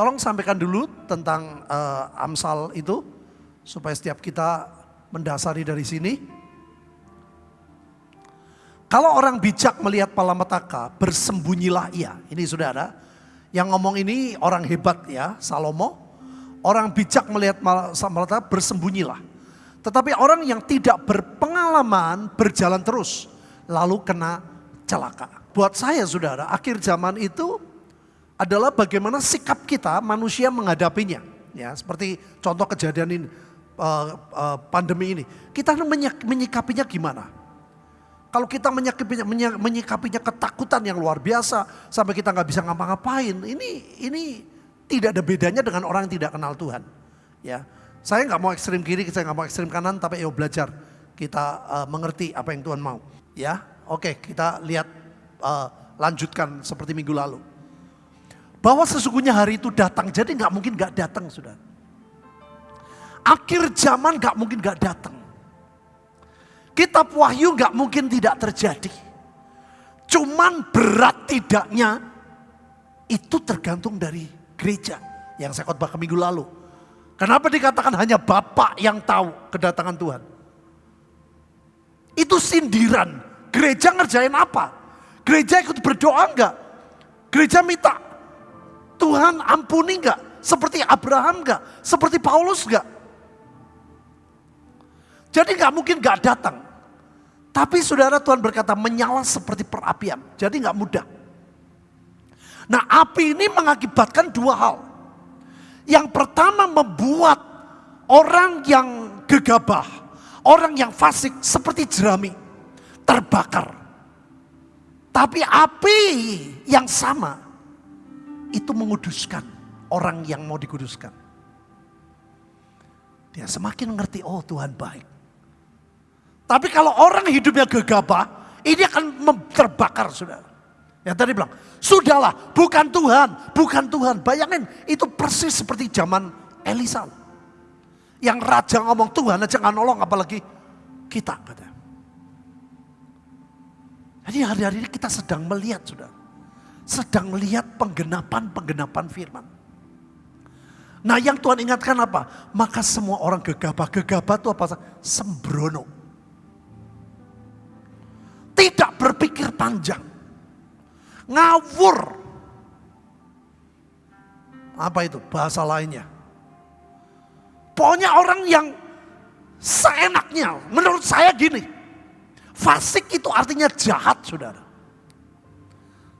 Tolong sampaikan dulu tentang uh, Amsal itu supaya setiap kita mendasari dari sini. Kalau orang bijak melihat malamataka, bersembunyilah ia. Ini sudah ada. Yang ngomong ini orang hebat ya, Salomo. Orang bijak melihat malamataka, bersembunyilah. Tetapi orang yang tidak berpengalaman berjalan terus, lalu kena celaka. Buat saya saudara, akhir zaman itu adalah bagaimana sikap kita manusia menghadapinya. Ya, seperti contoh kejadian ini, uh, uh, pandemi ini. Kita menyikapinya gimana? Kalau kita menyikapinya, menyikapinya ketakutan yang luar biasa sampai kita nggak bisa ngapa-ngapain, ini ini tidak ada bedanya dengan orang yang tidak kenal Tuhan. Ya, saya nggak mau ekstrim kiri, saya nggak mau ekstrim kanan, tapi ayo belajar kita uh, mengerti apa yang Tuhan mau. Ya, oke kita lihat uh, lanjutkan seperti minggu lalu. Bahwa sesungguhnya hari itu datang, jadi nggak mungkin nggak datang sudah. Akhir zaman nggak mungkin nggak datang. Kitab Wahyu nggak mungkin tidak terjadi. Cuman berat tidaknya itu tergantung dari gereja yang saya khotbah ke minggu lalu. Kenapa dikatakan hanya Bapak yang tahu kedatangan Tuhan? Itu sindiran. Gereja ngerjain apa? Gereja ikut berdoa enggak? Gereja minta Tuhan ampuni enggak? Seperti Abraham enggak? Seperti Paulus enggak? Jadi nggak mungkin nggak datang. Tapi saudara Tuhan berkata menyala seperti perapian. Jadi nggak mudah. Nah api ini mengakibatkan dua hal. Yang pertama membuat orang yang gegabah, orang yang fasik seperti jerami terbakar. Tapi api yang sama itu menguduskan orang yang mau dikuduskan. Dia semakin mengerti, oh Tuhan baik. Tapi kalau orang hidupnya gegabah, ini akan terbakar saudara. Yang tadi bilang, sudahlah bukan Tuhan, bukan Tuhan. Bayangin itu persis seperti zaman Elisa. Yang raja ngomong Tuhan aja nggak nolong apalagi kita. Kata. Jadi hari-hari ini kita sedang melihat sudah. Sedang melihat penggenapan-penggenapan firman. Nah yang Tuhan ingatkan apa? Maka semua orang gegabah. Gegabah itu apa? Sembrono tidak berpikir panjang. Ngawur. Apa itu bahasa lainnya? Pokoknya orang yang seenaknya. Menurut saya gini. Fasik itu artinya jahat saudara.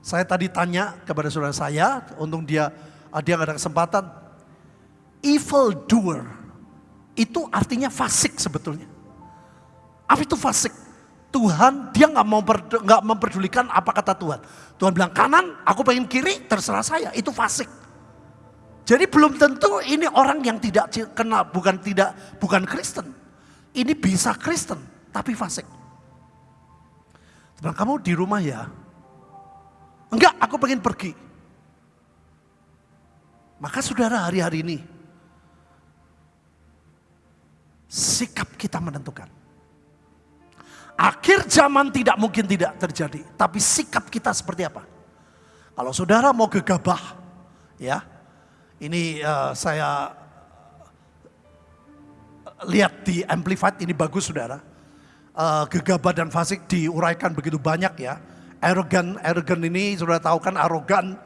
Saya tadi tanya kepada saudara saya, untung dia dia nggak ada kesempatan. Evil doer itu artinya fasik sebetulnya. Apa itu fasik? Tuhan dia nggak mau nggak memperdulikan apa kata Tuhan. Tuhan bilang kanan, aku pengen kiri, terserah saya. Itu fasik. Jadi belum tentu ini orang yang tidak kenal, bukan tidak bukan Kristen. Ini bisa Kristen, tapi fasik. Bilang kamu di rumah ya? Enggak, aku pengen pergi. Maka saudara hari-hari ini sikap kita menentukan. Akhir zaman tidak mungkin tidak terjadi. Tapi sikap kita seperti apa? Kalau saudara mau gegabah, ya, ini uh, saya lihat di Amplified, ini bagus saudara. Uh, gegabah dan fasik diuraikan begitu banyak ya. Arrogant, arrogant ini sudah tahu kan arogan,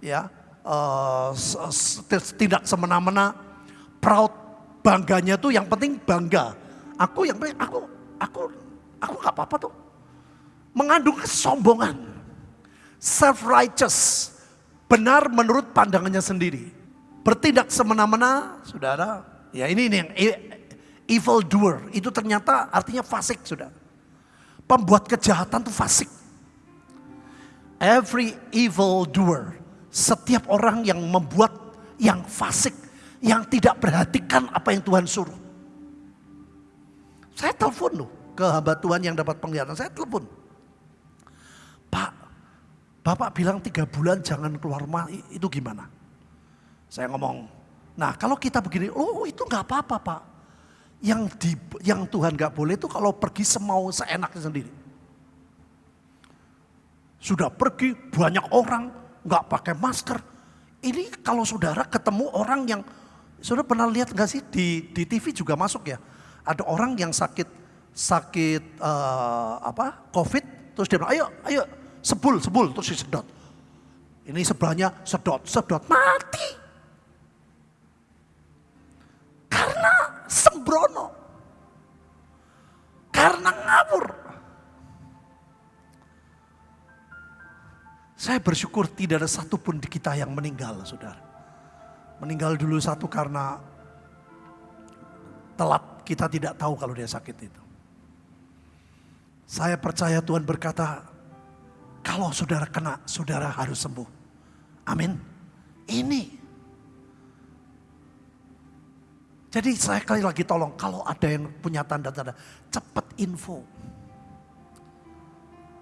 ya, uh, tidak semena-mena. Proud, bangganya tuh yang penting bangga. Aku yang penting, aku, aku Aku gak apa-apa tuh. Mengandung kesombongan. Self-righteous. Benar menurut pandangannya sendiri. Bertindak semena-mena, saudara. Ya ini, ini yang evil doer. Itu ternyata artinya fasik, saudara. Pembuat kejahatan tuh fasik. Every evil doer. Setiap orang yang membuat yang fasik. Yang tidak perhatikan apa yang Tuhan suruh. Saya telepon loh ke hamba Tuhan yang dapat penglihatan. Saya telepon. Pak, Bapak bilang tiga bulan jangan keluar rumah, itu gimana? Saya ngomong, nah kalau kita begini, oh itu nggak apa-apa Pak. Yang di, yang Tuhan nggak boleh itu kalau pergi semau seenaknya sendiri. Sudah pergi banyak orang nggak pakai masker, Ini kalau saudara ketemu orang yang, saudara pernah lihat nggak sih di, di TV juga masuk ya? Ada orang yang sakit sakit uh, apa COVID, terus dia bilang, ayo, ayo, sebul, sebul, terus disedot. Ini sebelahnya sedot, sedot, mati. Karena sembrono. Saya bersyukur tidak ada satupun di kita yang meninggal, saudara. Meninggal dulu satu karena telat, kita tidak tahu kalau dia sakit itu. Saya percaya Tuhan berkata, kalau saudara kena, saudara harus sembuh. Amin. Ini. Jadi saya kali lagi tolong, kalau ada yang punya tanda-tanda, cepat info.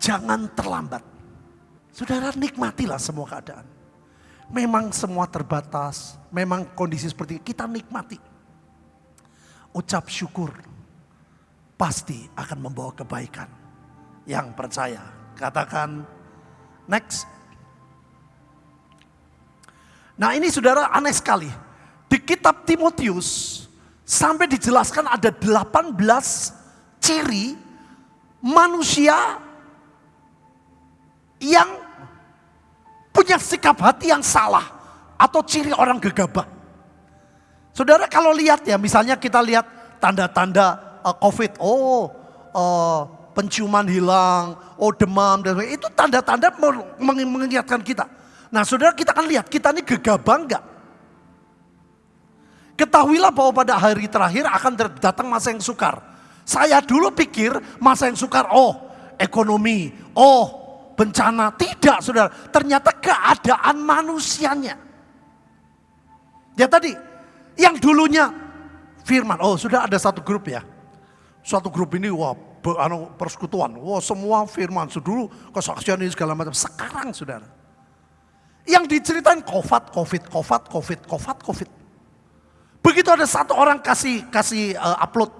Jangan terlambat. Saudara nikmatilah semua keadaan. Memang semua terbatas, memang kondisi seperti itu, kita nikmati. Ucap syukur pasti akan membawa kebaikan. Yang percaya, katakan next. Nah ini saudara aneh sekali. Di kitab Timotius sampai dijelaskan ada 18 ciri manusia yang punya sikap hati yang salah atau ciri orang gegabah. Saudara kalau lihat ya, misalnya kita lihat tanda-tanda uh, COVID, oh uh, penciuman hilang, oh demam dan itu tanda-tanda mengingatkan kita. Nah saudara kita akan lihat, kita ini gegabah enggak? Ketahuilah bahwa pada hari terakhir akan datang masa yang sukar. Saya dulu pikir masa yang sukar, oh ekonomi, oh bencana. Tidak saudara, ternyata keadaan manusianya. Ya tadi, yang dulunya firman, oh sudah ada satu grup ya. Suatu grup ini wah anu, persekutuan, wah semua firman. Dulu kesaksian ini segala macam. Sekarang saudara, yang diceritain COVID, COVID, COVID, COVID, COVID, COVID. Begitu ada satu orang kasih kasih uh, upload,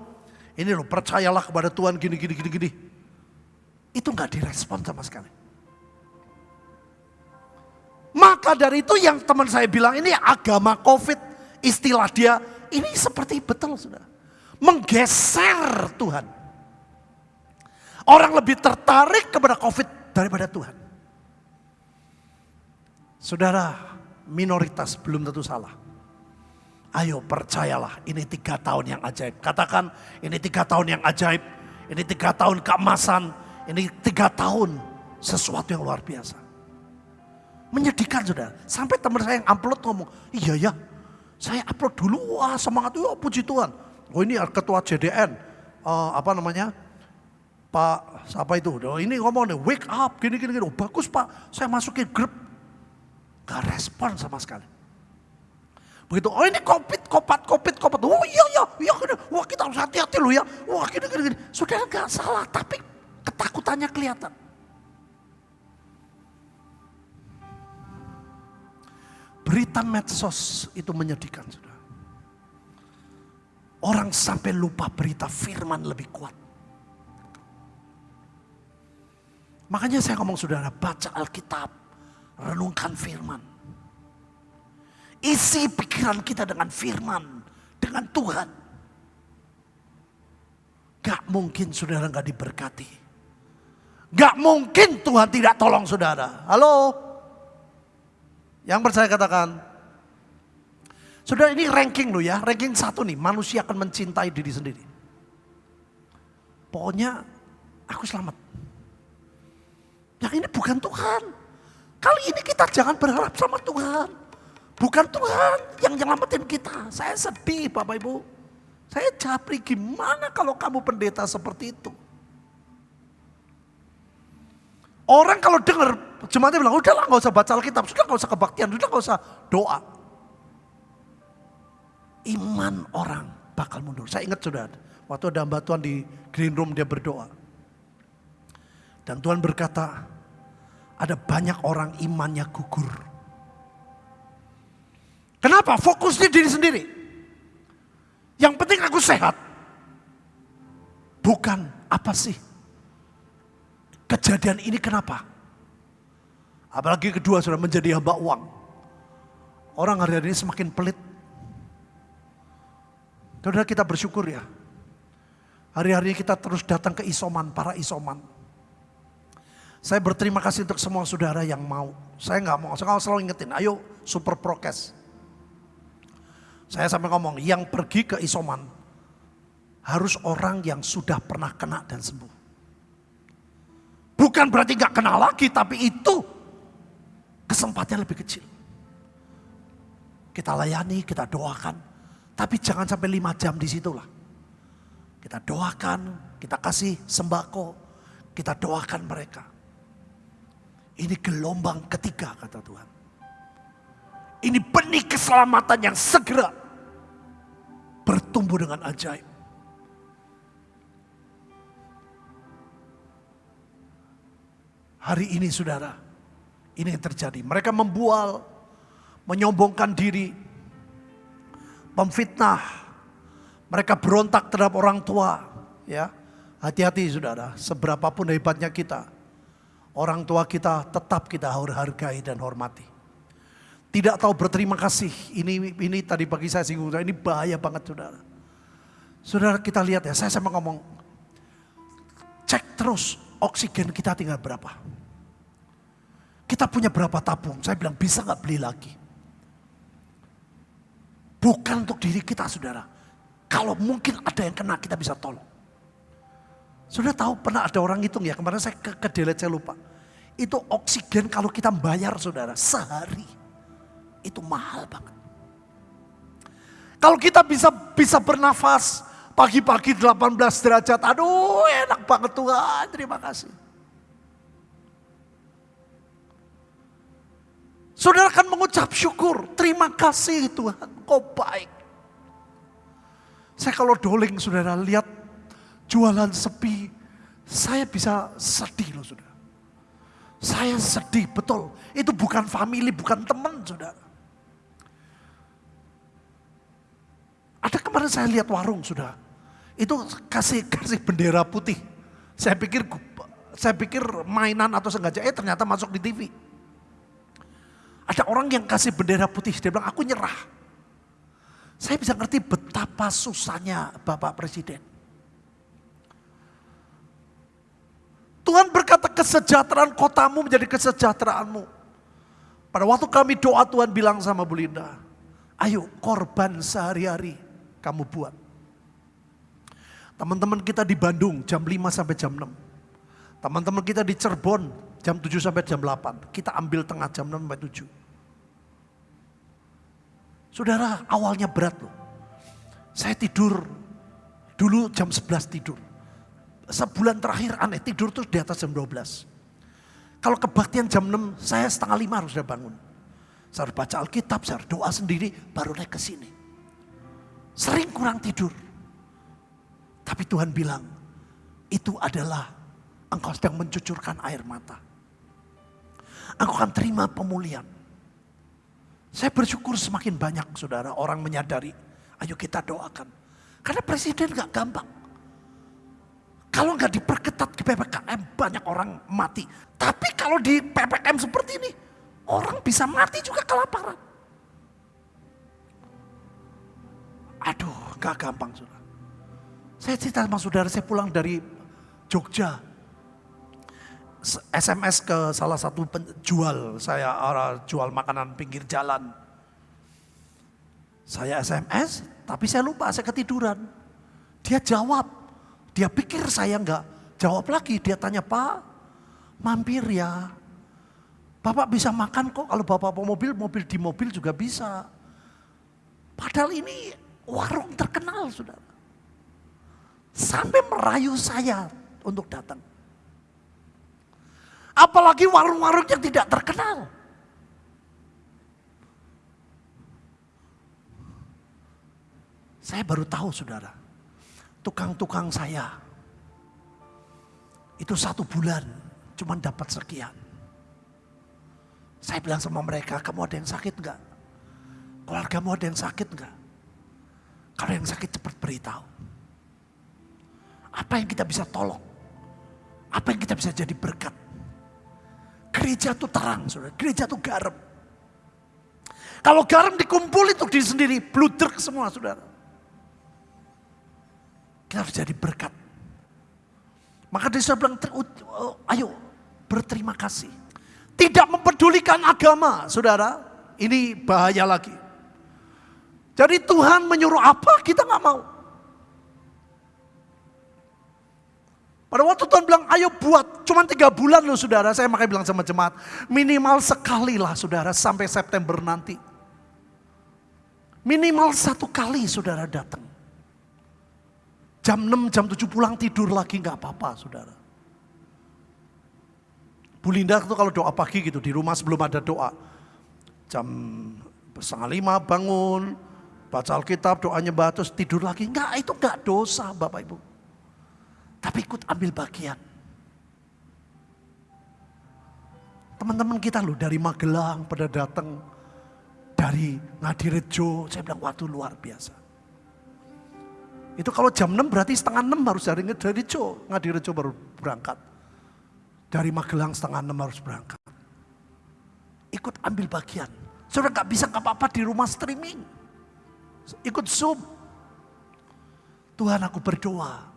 ini loh percayalah kepada Tuhan gini gini gini gini. Itu nggak direspon sama sekali. Maka dari itu yang teman saya bilang ini agama COVID, istilah dia ini seperti betul sudah. Menggeser Tuhan. Orang lebih tertarik kepada COVID daripada Tuhan. Saudara, minoritas belum tentu salah. Ayo percayalah, ini tiga tahun yang ajaib. Katakan, ini tiga tahun yang ajaib. Ini tiga tahun keemasan. Ini tiga tahun sesuatu yang luar biasa. Menyedihkan sudah. Sampai teman saya yang upload ngomong, iya ya, saya upload dulu, wah semangat, oh puji Tuhan. Oh ini ketua JDN, uh, eh, apa namanya, Pak siapa itu, oh, ini ngomong nih, wake up, gini gini gini, oh, bagus Pak, saya masukin grup, gak respon sama sekali. Begitu, oh ini covid, kopat, covid, kopat, oh iya iya, iya gini, wah kita harus hati-hati loh ya, wah gini gini gini, sudah gak salah, tapi ketakutannya kelihatan. Berita medsos itu menyedihkan sudah. Orang sampai lupa berita firman lebih kuat. Makanya saya ngomong saudara, baca Alkitab, renungkan firman. Isi pikiran kita dengan firman, dengan Tuhan. Gak mungkin saudara gak diberkati. Gak mungkin Tuhan tidak tolong saudara. Halo? Yang percaya katakan. Sudah ini ranking loh ya, ranking satu nih, manusia akan mencintai diri sendiri. Pokoknya aku selamat. Yang ini bukan Tuhan. Kali ini kita jangan berharap sama Tuhan. Bukan Tuhan yang nyelamatin kita. Saya sedih Bapak Ibu. Saya capri gimana kalau kamu pendeta seperti itu. Orang kalau dengar jemaatnya bilang, udahlah nggak usah baca Alkitab, sudah nggak usah kebaktian, sudah nggak usah doa. Iman orang bakal mundur. Saya ingat sudah, waktu ada mbak Tuhan di green room dia berdoa. Dan Tuhan berkata, ada banyak orang imannya gugur. Kenapa? Fokusnya diri sendiri. Yang penting aku sehat. Bukan apa sih Kejadian ini kenapa? Apalagi kedua sudah menjadi hamba uang. Orang hari-hari ini semakin pelit. Saudara kita bersyukur ya. Hari-hari kita terus datang ke isoman, para isoman. Saya berterima kasih untuk semua saudara yang mau. Saya nggak mau, saya selalu ingetin, ayo super prokes. Saya sampai ngomong, yang pergi ke isoman harus orang yang sudah pernah kena dan sembuh. Bukan berarti nggak kena lagi, tapi itu kesempatannya lebih kecil. Kita layani, kita doakan, tapi jangan sampai lima jam di situlah. Kita doakan, kita kasih sembako, kita doakan mereka. Ini gelombang ketiga kata Tuhan. Ini benih keselamatan yang segera bertumbuh dengan ajaib. Hari ini saudara, ini yang terjadi. Mereka membual, menyombongkan diri, memfitnah. Mereka berontak terhadap orang tua. Ya, Hati-hati saudara, seberapapun hebatnya kita, orang tua kita tetap kita hargai dan hormati. Tidak tahu berterima kasih, ini ini tadi pagi saya singgung, ini bahaya banget saudara. Saudara kita lihat ya, saya sama ngomong, cek terus oksigen kita tinggal berapa. Kita punya berapa tabung, saya bilang bisa nggak beli lagi. Bukan untuk diri kita saudara. Kalau mungkin ada yang kena kita bisa tolong. Sudah tahu pernah ada orang hitung ya, kemarin saya ke, ke delete saya lupa. Itu oksigen kalau kita bayar saudara, sehari. Itu mahal banget. Kalau kita bisa bisa bernafas pagi-pagi 18 derajat, aduh enak banget Tuhan, terima kasih. Saudara akan mengucap syukur, terima kasih Tuhan, kau baik. Saya kalau doling saudara lihat jualan sepi, saya bisa sedih loh saudara. Saya sedih, betul. Itu bukan family, bukan teman saudara. Ada kemarin saya lihat warung sudah. Itu kasih kasih bendera putih. Saya pikir saya pikir mainan atau sengaja, eh ternyata masuk di TV. Ada orang yang kasih bendera putih, dia bilang aku nyerah. Saya bisa ngerti betapa susahnya Bapak Presiden. Tuhan berkata kesejahteraan kotamu menjadi kesejahteraanmu. Pada waktu kami doa Tuhan bilang sama Bu Linda, ayo korban sehari-hari kamu buat. Teman-teman kita di Bandung jam 5 sampai jam 6. Teman-teman kita di Cirebon jam 7 sampai jam 8. Kita ambil tengah jam 6 sampai 7. Saudara awalnya berat loh. Saya tidur dulu jam 11 tidur sebulan terakhir aneh tidur tuh di atas jam 12. Kalau kebaktian jam 6, saya setengah lima harus sudah bangun. Saya harus baca Alkitab, saya harus doa sendiri, baru naik ke sini. Sering kurang tidur. Tapi Tuhan bilang, itu adalah engkau sedang mencucurkan air mata. Engkau akan terima pemulihan. Saya bersyukur semakin banyak saudara orang menyadari, ayo kita doakan. Karena presiden gak gampang. Kalau nggak diperketat di PPKM banyak orang mati. Tapi kalau di PPKM seperti ini orang bisa mati juga kelaparan. Aduh gak gampang saudara. Saya cerita sama saudara saya pulang dari Jogja. SMS ke salah satu penjual saya jual makanan pinggir jalan. Saya SMS tapi saya lupa saya ketiduran. Dia jawab dia pikir saya nggak jawab lagi. Dia tanya, Pak, mampir ya. Bapak bisa makan kok kalau bapak bawa mobil, mobil di mobil juga bisa. Padahal ini warung terkenal, saudara. Sampai merayu saya untuk datang. Apalagi warung-warung yang tidak terkenal. Saya baru tahu saudara tukang-tukang saya. Itu satu bulan cuma dapat sekian. Saya bilang sama mereka, kamu ada yang sakit enggak? Keluargamu ada yang sakit enggak? Kalau yang sakit cepat beritahu. Apa yang kita bisa tolong? Apa yang kita bisa jadi berkat? Gereja itu terang, saudara. Gereja itu garam. Kalau garam dikumpul untuk diri sendiri, bludruk semua saudara. Kita harus jadi berkat. Maka dia bilang, oh, ayo berterima kasih. Tidak mempedulikan agama, saudara. Ini bahaya lagi. Jadi Tuhan menyuruh apa, kita nggak mau. Pada waktu Tuhan bilang, ayo buat, cuma tiga bulan loh saudara. Saya makanya bilang sama jemaat, minimal sekali lah saudara sampai September nanti. Minimal satu kali saudara datang. Jam 6, jam 7 pulang tidur lagi nggak apa-apa saudara. Bu Linda itu kalau doa pagi gitu di rumah sebelum ada doa. Jam setengah lima bangun, baca Alkitab, doanya terus tidur lagi. Enggak, itu enggak dosa Bapak Ibu. Tapi ikut ambil bagian. Teman-teman kita loh dari Magelang pada datang dari Ngadirejo, saya bilang waktu luar biasa. Itu kalau jam 6 berarti setengah 6 harus dari Ngadirejo, Ngadirejo baru berangkat. Dari Magelang setengah enam harus berangkat. Ikut ambil bagian. Saudara nggak bisa nggak apa-apa di rumah streaming. Ikut Zoom. Tuhan aku berdoa.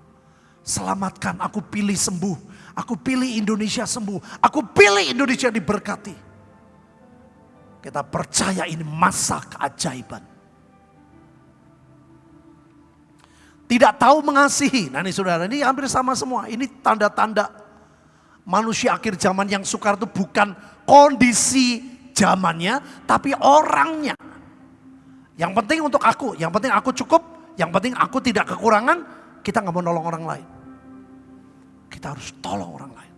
Selamatkan, aku pilih sembuh. Aku pilih Indonesia sembuh. Aku pilih Indonesia diberkati. Kita percaya ini masa keajaiban. Tidak tahu mengasihi. Nah ini saudara, ini hampir sama semua. Ini tanda-tanda manusia akhir zaman yang sukar itu bukan kondisi zamannya, tapi orangnya. Yang penting untuk aku, yang penting aku cukup, yang penting aku tidak kekurangan, kita nggak mau nolong orang lain. Kita harus tolong orang lain.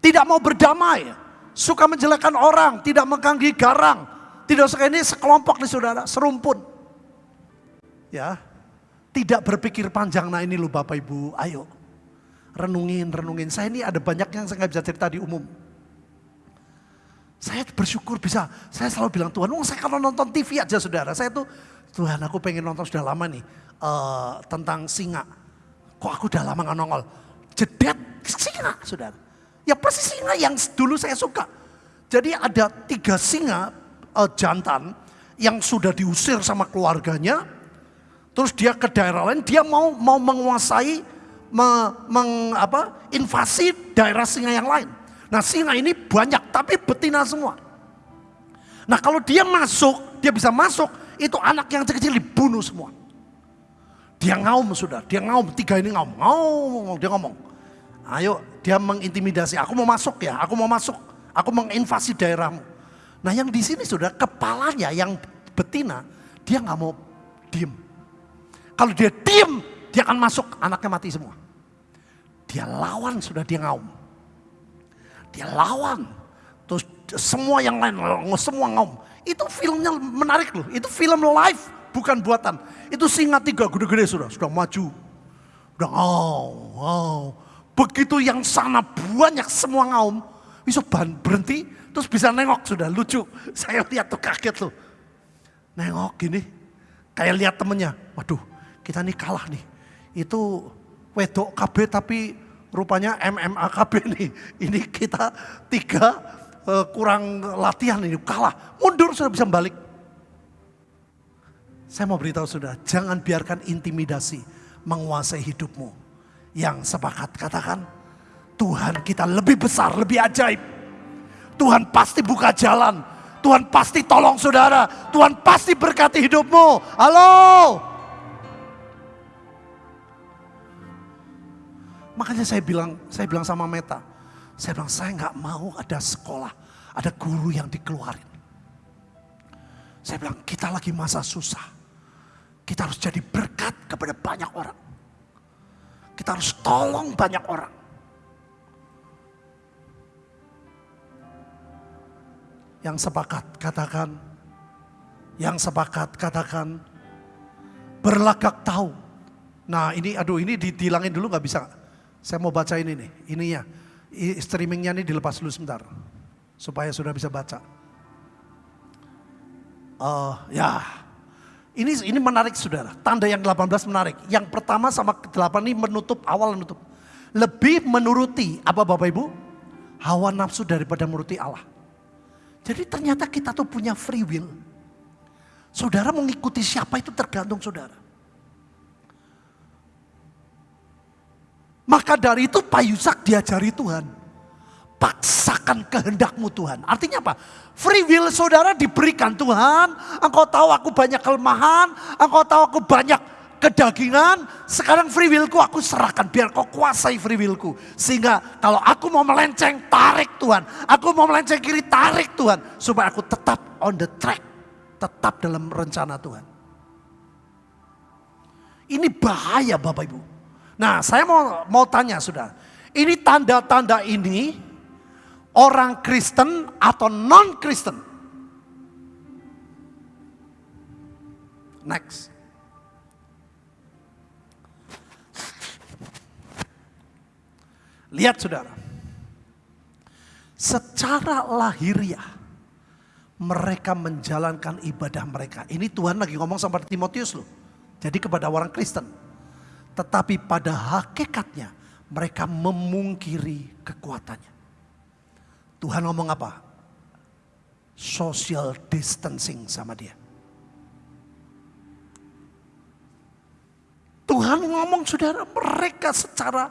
Tidak mau berdamai, suka menjelekkan orang, tidak mengkanggi garang, tidak suka ini sekelompok nih saudara, serumpun. Ya, tidak berpikir panjang, nah ini loh Bapak Ibu, ayo renungin, renungin. Saya ini ada banyak yang saya nggak bisa cerita di umum. Saya bersyukur bisa, saya selalu bilang Tuhan, saya kalau nonton TV aja saudara, saya tuh Tuhan aku pengen nonton sudah lama nih uh, tentang singa. Kok aku udah lama nggak nongol? Jedet singa saudara. Ya persis singa yang dulu saya suka. Jadi ada tiga singa uh, jantan yang sudah diusir sama keluarganya, terus dia ke daerah lain, dia mau mau menguasai me, meng, apa, invasi daerah singa yang lain. Nah singa ini banyak tapi betina semua. Nah kalau dia masuk, dia bisa masuk, itu anak yang kecil-kecil dibunuh semua. Dia ngaum sudah, dia ngaum, tiga ini ngaum, ngaum, dia ngomong. Ayo, dia mengintimidasi, aku mau masuk ya, aku mau masuk, aku menginvasi daerahmu. Nah yang di sini sudah kepalanya yang betina, dia nggak mau diem. Kalau dia diem, dia akan masuk, anaknya mati semua. Dia lawan sudah dia ngaum. Dia lawan. Terus semua yang lain, semua ngaum. Itu filmnya menarik loh. Itu film live, bukan buatan. Itu singa tiga gede-gede sudah, sudah maju. Udah ngaum, ngaum. Begitu yang sana banyak semua ngaum, bisa berhenti, terus bisa nengok sudah lucu. Saya lihat tuh kaget loh. Nengok gini, kayak lihat temennya, waduh kita nih kalah nih itu wedok KB tapi rupanya MMA KB nih. Ini kita tiga uh, kurang latihan ini kalah. Mundur sudah bisa balik. Saya mau beritahu sudah, jangan biarkan intimidasi menguasai hidupmu. Yang sepakat katakan, Tuhan kita lebih besar, lebih ajaib. Tuhan pasti buka jalan. Tuhan pasti tolong saudara. Tuhan pasti berkati hidupmu. Halo. Makanya saya bilang, saya bilang sama Meta, saya bilang saya nggak mau ada sekolah, ada guru yang dikeluarin. Saya bilang kita lagi masa susah. Kita harus jadi berkat kepada banyak orang. Kita harus tolong banyak orang. Yang sepakat katakan, yang sepakat katakan, berlagak tahu. Nah ini, aduh ini dihilangin dulu nggak bisa. Saya mau baca ini nih, ininya. Streamingnya ini dilepas dulu sebentar. Supaya sudah bisa baca. Uh, ya, ini ini menarik saudara. Tanda yang 18 menarik. Yang pertama sama ke-8 ini menutup, awal menutup. Lebih menuruti, apa Bapak Ibu? Hawa nafsu daripada menuruti Allah. Jadi ternyata kita tuh punya free will. Saudara mengikuti siapa itu tergantung saudara. Maka dari itu Pak Yusak diajari Tuhan. Paksakan kehendakmu Tuhan. Artinya apa? Free will saudara diberikan Tuhan. Engkau tahu aku banyak kelemahan. Engkau tahu aku banyak kedagingan. Sekarang free willku aku serahkan. Biar kau kuasai free willku. Sehingga kalau aku mau melenceng, tarik Tuhan. Aku mau melenceng kiri, tarik Tuhan. Supaya aku tetap on the track. Tetap dalam rencana Tuhan. Ini bahaya Bapak Ibu. Nah, saya mau mau tanya sudah. Ini tanda-tanda ini orang Kristen atau non-Kristen? Next. Lihat saudara. Secara lahiriah mereka menjalankan ibadah mereka. Ini Tuhan lagi ngomong sama Timotius loh. Jadi kepada orang Kristen. Tetapi pada hakikatnya mereka memungkiri kekuatannya. Tuhan ngomong apa? Social distancing sama dia. Tuhan ngomong saudara mereka secara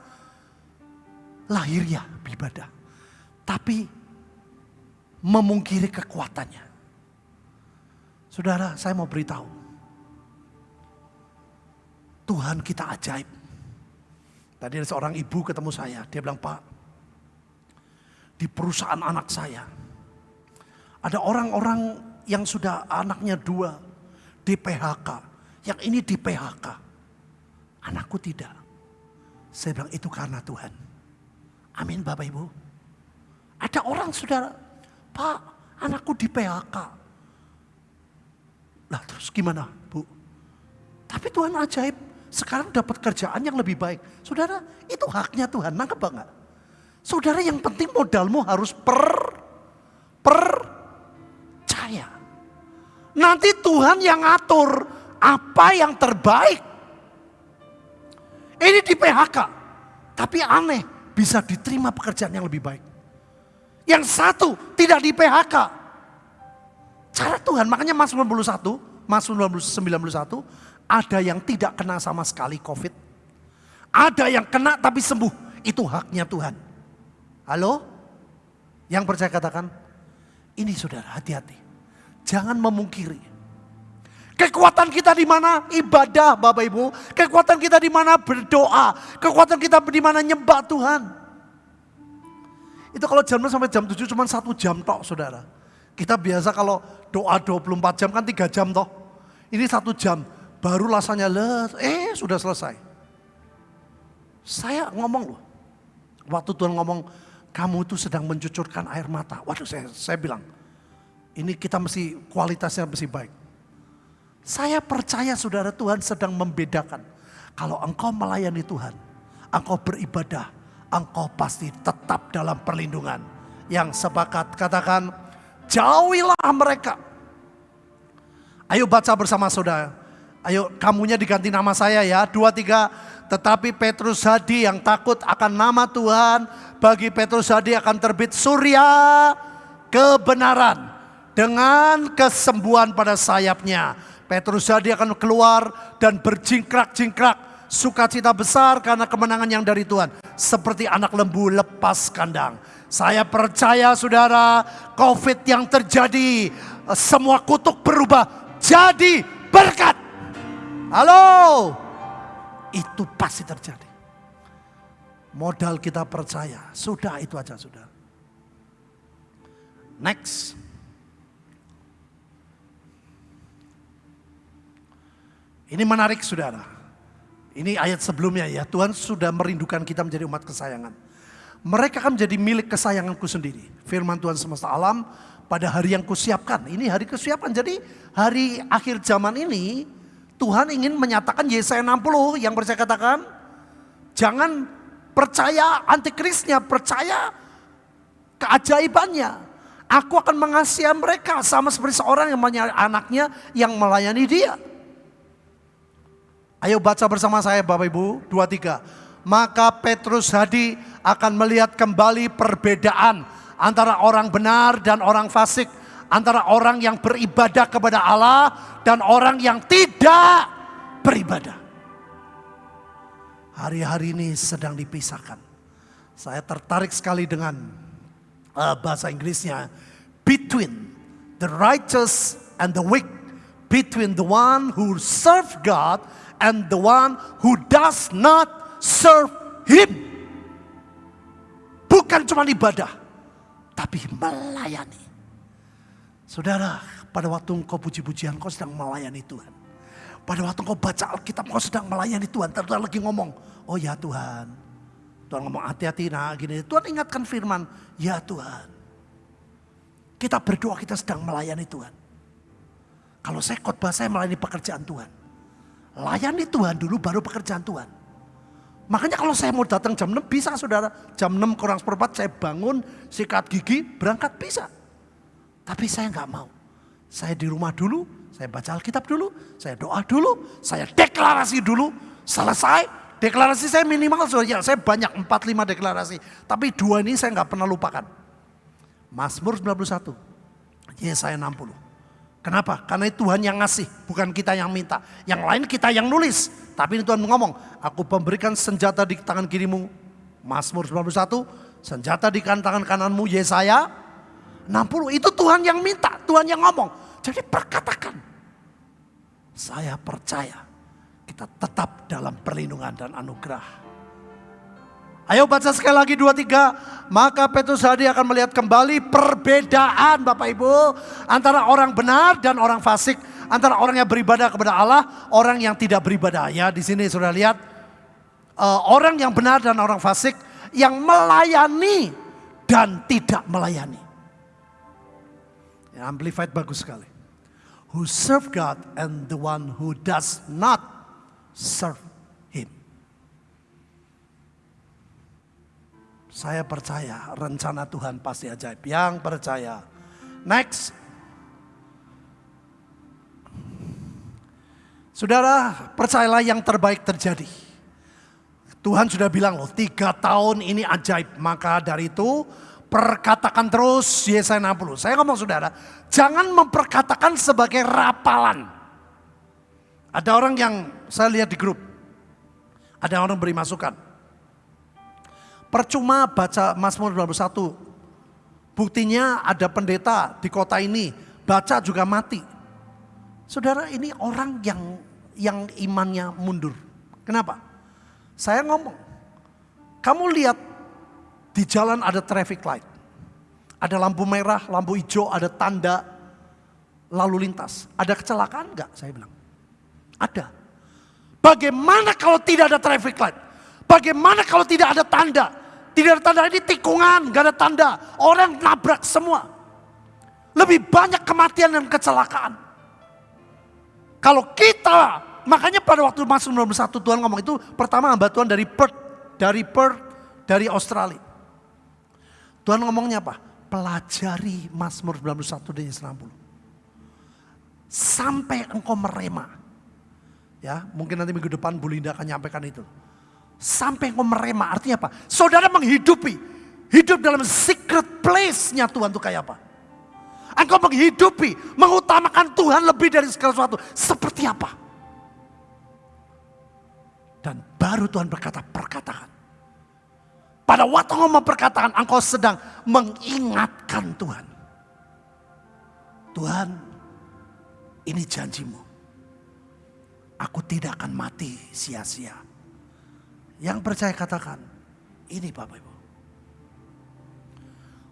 lahiriah ibadah. Tapi memungkiri kekuatannya. Saudara saya mau beritahu. Tuhan kita ajaib. Tadi ada seorang ibu ketemu saya, dia bilang, Pak, di perusahaan anak saya, ada orang-orang yang sudah anaknya dua, di PHK. Yang ini di PHK. Anakku tidak. Saya bilang, itu karena Tuhan. Amin Bapak Ibu. Ada orang saudara, Pak, anakku di PHK. Lah terus gimana Bu? Tapi Tuhan ajaib, sekarang dapat kerjaan yang lebih baik. Saudara, itu haknya Tuhan, nangkep banget. Saudara yang penting modalmu harus per, percaya. Nanti Tuhan yang atur apa yang terbaik. Ini di PHK, tapi aneh bisa diterima pekerjaan yang lebih baik. Yang satu tidak di PHK. Cara Tuhan, makanya Mas 91, Mas 91 ada yang tidak kena sama sekali COVID. Ada yang kena tapi sembuh. Itu haknya Tuhan. Halo? Yang percaya katakan, ini saudara hati-hati. Jangan memungkiri. Kekuatan kita di mana? Ibadah Bapak Ibu. Kekuatan kita di mana? Berdoa. Kekuatan kita di mana? Nyembah Tuhan. Itu kalau jam sampai jam 7 cuma satu jam tok saudara. Kita biasa kalau doa 24 jam kan 3 jam toh. Ini satu jam Baru rasanya let, eh sudah selesai. Saya ngomong loh, waktu Tuhan ngomong, kamu itu sedang mencucurkan air mata. Waduh saya, saya bilang, ini kita mesti kualitasnya mesti baik. Saya percaya saudara Tuhan sedang membedakan. Kalau engkau melayani Tuhan, engkau beribadah, engkau pasti tetap dalam perlindungan. Yang sepakat katakan, jauhilah mereka. Ayo baca bersama saudara. Ayo kamunya diganti nama saya ya. Dua tiga. Tetapi Petrus Hadi yang takut akan nama Tuhan. Bagi Petrus Hadi akan terbit surya kebenaran. Dengan kesembuhan pada sayapnya. Petrus Hadi akan keluar dan berjingkrak-jingkrak. Sukacita besar karena kemenangan yang dari Tuhan. Seperti anak lembu lepas kandang. Saya percaya saudara COVID yang terjadi. Semua kutuk berubah jadi berkat. Halo, itu pasti terjadi. Modal kita percaya, sudah itu aja sudah. Next. Ini menarik saudara. Ini ayat sebelumnya ya, Tuhan sudah merindukan kita menjadi umat kesayangan. Mereka akan menjadi milik kesayanganku sendiri. Firman Tuhan semesta alam pada hari yang kusiapkan. Ini hari kesiapan. Jadi hari akhir zaman ini Tuhan ingin menyatakan Yesaya 60 yang percaya katakan, jangan percaya antikrisnya, percaya keajaibannya. Aku akan mengasihi mereka sama seperti seorang yang melayani anaknya yang melayani dia. Ayo baca bersama saya Bapak Ibu, dua tiga. Maka Petrus Hadi akan melihat kembali perbedaan antara orang benar dan orang fasik antara orang yang beribadah kepada Allah dan orang yang tidak beribadah. Hari-hari ini sedang dipisahkan. Saya tertarik sekali dengan uh, bahasa Inggrisnya between the righteous and the wicked, between the one who serve God and the one who does not serve Him. Bukan cuma ibadah, tapi melayani. Saudara, pada waktu engkau puji-pujian, kau sedang melayani Tuhan. Pada waktu engkau baca Alkitab, kau sedang melayani Tuhan. Tuhan lagi ngomong, oh ya Tuhan. Tuhan ngomong hati-hati nah gini. Tuhan ingatkan firman, ya Tuhan. Kita berdoa kita sedang melayani Tuhan. Kalau saya khotbah saya melayani pekerjaan Tuhan. Layani Tuhan dulu baru pekerjaan Tuhan. Makanya kalau saya mau datang jam 6 bisa saudara. Jam 6 kurang seperempat saya bangun, sikat gigi, berangkat bisa. Tapi saya nggak mau. Saya di rumah dulu, saya baca Alkitab dulu, saya doa dulu, saya deklarasi dulu, selesai. Deklarasi saya minimal, ya, saya banyak 4-5 deklarasi. Tapi dua ini saya nggak pernah lupakan. Mazmur 91, Yesaya 60. Kenapa? Karena Tuhan yang ngasih, bukan kita yang minta. Yang lain kita yang nulis. Tapi ini Tuhan ngomong, aku memberikan senjata di tangan kirimu. Mazmur 91, senjata di tangan kananmu Yesaya 60 itu Tuhan yang minta, Tuhan yang ngomong. Jadi perkatakan. Saya percaya kita tetap dalam perlindungan dan anugerah. Ayo baca sekali lagi dua tiga. Maka Petrus Hadi akan melihat kembali perbedaan Bapak Ibu. Antara orang benar dan orang fasik. Antara orang yang beribadah kepada Allah, orang yang tidak beribadah. Ya di sini sudah lihat. Uh, orang yang benar dan orang fasik. Yang melayani dan tidak melayani. Amplified bagus sekali. Who serve God and the one who does not serve Him. Saya percaya rencana Tuhan pasti ajaib. Yang percaya. Next. Saudara, percayalah yang terbaik terjadi. Tuhan sudah bilang loh, tiga tahun ini ajaib. Maka dari itu Perkatakan terus Yesaya 60. Saya ngomong saudara, jangan memperkatakan sebagai rapalan. Ada orang yang saya lihat di grup, ada orang beri masukan. Percuma baca Mazmur 21. Buktinya ada pendeta di kota ini, baca juga mati. Saudara ini orang yang yang imannya mundur. Kenapa? Saya ngomong, kamu lihat di jalan ada traffic light. Ada lampu merah, lampu hijau, ada tanda lalu lintas. Ada kecelakaan enggak? Saya bilang. Ada. Bagaimana kalau tidak ada traffic light? Bagaimana kalau tidak ada tanda? Tidak ada tanda ini tikungan, enggak ada tanda. Orang nabrak semua. Lebih banyak kematian dan kecelakaan. Kalau kita, makanya pada waktu masuk 91 Tuhan ngomong itu pertama hamba Tuhan dari Perth, dari Perth, dari Australia. Tuhan ngomongnya apa? Pelajari Mazmur 91 dan 90. Sampai engkau merema. Ya, mungkin nanti minggu depan Bu Linda akan nyampaikan itu. Sampai engkau merema, artinya apa? Saudara menghidupi. Hidup dalam secret place-nya Tuhan itu kayak apa? Engkau menghidupi, mengutamakan Tuhan lebih dari segala sesuatu. Seperti apa? Dan baru Tuhan berkata, perkatakan. Pada waktu ngomong perkataan engkau sedang mengingatkan Tuhan. Tuhan ini janjimu. Aku tidak akan mati sia-sia. Yang percaya katakan, ini Bapak Ibu.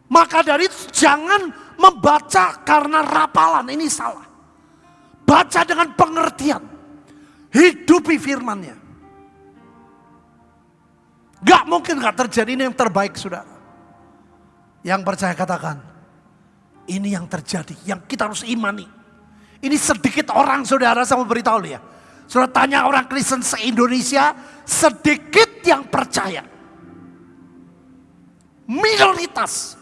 Maka dari itu jangan membaca karena rapalan, ini salah. Baca dengan pengertian. Hidupi firmannya. Gak mungkin gak terjadi ini yang terbaik saudara. Yang percaya katakan, ini yang terjadi, yang kita harus imani. Ini sedikit orang saudara sama beritahu ya. Saudara tanya orang Kristen se-Indonesia, sedikit yang percaya. Minoritas.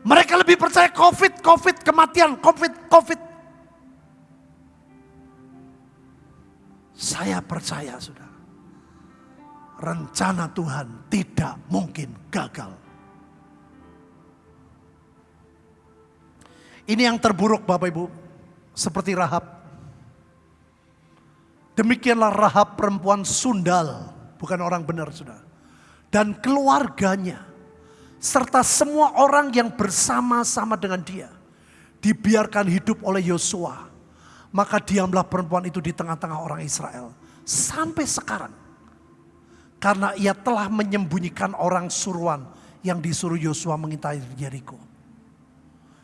Mereka lebih percaya COVID, COVID, kematian, COVID, COVID. Saya percaya sudah rencana Tuhan tidak mungkin gagal. Ini yang terburuk Bapak Ibu. Seperti Rahab. Demikianlah Rahab perempuan sundal. Bukan orang benar sudah. Dan keluarganya. Serta semua orang yang bersama-sama dengan dia. Dibiarkan hidup oleh Yosua. Maka diamlah perempuan itu di tengah-tengah orang Israel. Sampai sekarang. Karena ia telah menyembunyikan orang suruhan yang disuruh Yosua mengintai Jericho.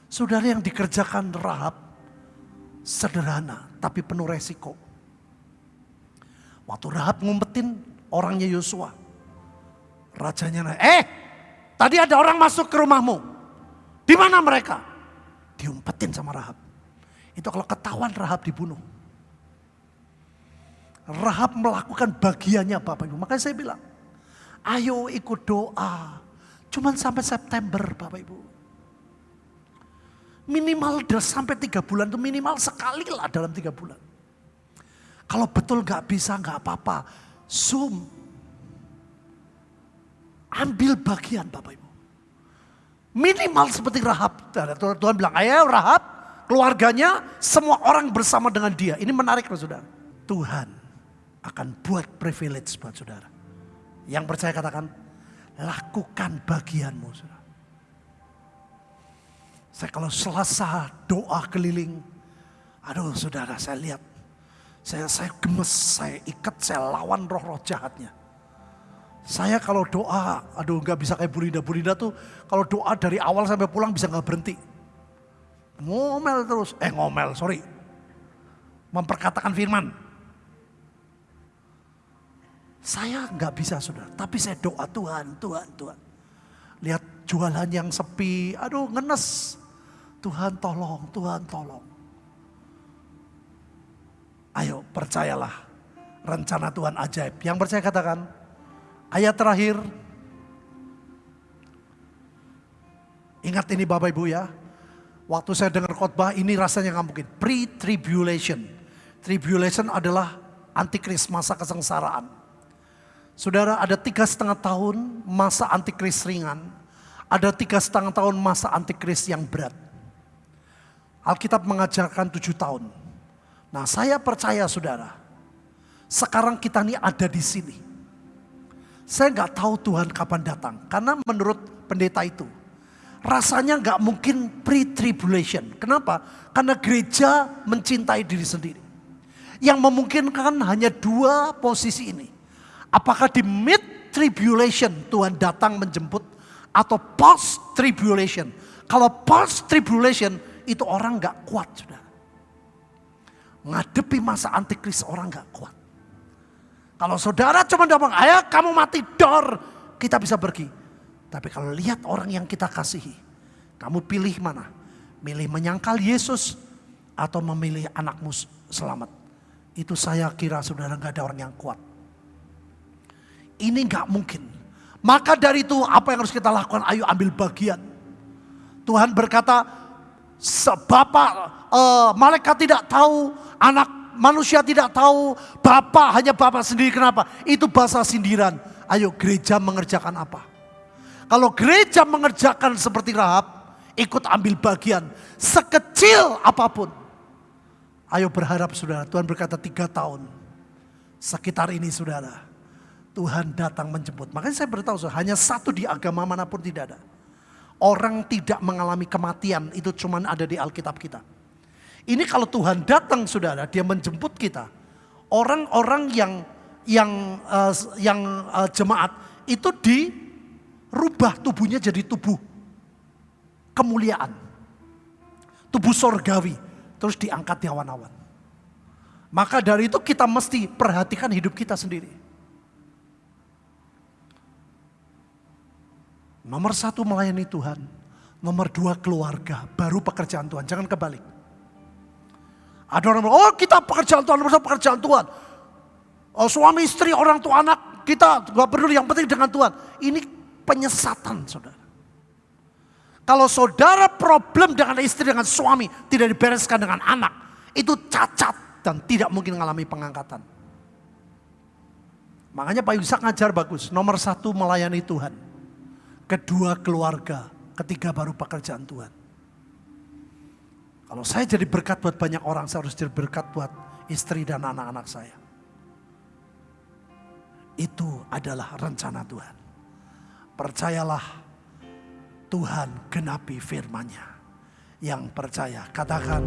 Saudara yang dikerjakan Rahab sederhana tapi penuh resiko. Waktu Rahab ngumpetin orangnya Yosua. Rajanya, eh tadi ada orang masuk ke rumahmu. Di mana mereka? Diumpetin sama Rahab. Itu kalau ketahuan Rahab dibunuh. Rahab melakukan bagiannya Bapak Ibu. Makanya saya bilang, ayo ikut doa. Cuman sampai September Bapak Ibu. Minimal sampai tiga bulan itu minimal sekali lah dalam tiga bulan. Kalau betul gak bisa gak apa-apa. Zoom. Ambil bagian Bapak Ibu. Minimal seperti Rahab. Tuhan bilang, ayo Rahab, keluarganya, semua orang bersama dengan dia. Ini menarik saudara. Tuhan akan buat privilege buat saudara. Yang percaya katakan, lakukan bagianmu saudara. Saya kalau selasa doa keliling, aduh saudara saya lihat, saya saya gemes, saya ikat, saya lawan roh-roh jahatnya. Saya kalau doa, aduh nggak bisa kayak Burinda. Burinda tuh kalau doa dari awal sampai pulang bisa nggak berhenti. Ngomel terus, eh ngomel, sorry. Memperkatakan firman. Saya nggak bisa sudah, tapi saya doa Tuhan, Tuhan, Tuhan. Lihat jualan yang sepi, aduh ngenes. Tuhan tolong, Tuhan tolong. Ayo percayalah rencana Tuhan ajaib. Yang percaya katakan, ayat terakhir. Ingat ini Bapak Ibu ya. Waktu saya dengar khotbah ini rasanya nggak mungkin. Pre-tribulation. Tribulation adalah antikris masa kesengsaraan. Saudara ada tiga setengah tahun masa antikris ringan. Ada tiga setengah tahun masa antikris yang berat. Alkitab mengajarkan tujuh tahun. Nah saya percaya saudara. Sekarang kita ini ada di sini. Saya nggak tahu Tuhan kapan datang. Karena menurut pendeta itu. Rasanya nggak mungkin pre-tribulation. Kenapa? Karena gereja mencintai diri sendiri. Yang memungkinkan hanya dua posisi ini Apakah di mid tribulation Tuhan datang menjemput atau post tribulation? Kalau post tribulation itu orang nggak kuat sudah. Ngadepi masa antikris orang nggak kuat. Kalau saudara cuma ngomong, ayo kamu mati dor, kita bisa pergi. Tapi kalau lihat orang yang kita kasihi, kamu pilih mana? Milih menyangkal Yesus atau memilih anakmu selamat? Itu saya kira saudara nggak ada orang yang kuat. Ini nggak mungkin. Maka dari itu apa yang harus kita lakukan? Ayo ambil bagian. Tuhan berkata, Bapak, uh, malaikat tidak tahu, anak manusia tidak tahu, Bapak hanya Bapak sendiri. Kenapa? Itu bahasa sindiran. Ayo gereja mengerjakan apa? Kalau gereja mengerjakan seperti Rahab, ikut ambil bagian. Sekecil apa pun. Ayo berharap saudara, Tuhan berkata tiga tahun. Sekitar ini saudara Tuhan datang menjemput. Makanya saya beritahu, hanya satu di agama mana pun tidak ada. Orang tidak mengalami kematian, itu cuma ada di Alkitab kita. Ini kalau Tuhan datang saudara, dia menjemput kita. Orang-orang yang yang uh, yang uh, jemaat itu dirubah tubuhnya jadi tubuh kemuliaan. Tubuh sorgawi. Terus diangkat di awan-awan. Maka dari itu kita mesti perhatikan hidup kita sendiri. Nomor satu melayani Tuhan. Nomor dua keluarga, baru pekerjaan Tuhan. Jangan kebalik. Ada orang bilang, oh kita pekerjaan Tuhan, nomor satu pekerjaan Tuhan. Oh, suami istri, orang tua anak, kita gak peduli, yang penting dengan Tuhan. Ini penyesatan saudara. Kalau saudara problem dengan istri, dengan suami, tidak dibereskan dengan anak, itu cacat dan tidak mungkin mengalami pengangkatan. Makanya Pak Yusak ngajar bagus, nomor satu melayani Tuhan kedua keluarga, ketiga baru pekerjaan Tuhan. Kalau saya jadi berkat buat banyak orang, saya harus jadi berkat buat istri dan anak-anak saya. Itu adalah rencana Tuhan. Percayalah Tuhan genapi firman-Nya. Yang percaya, katakan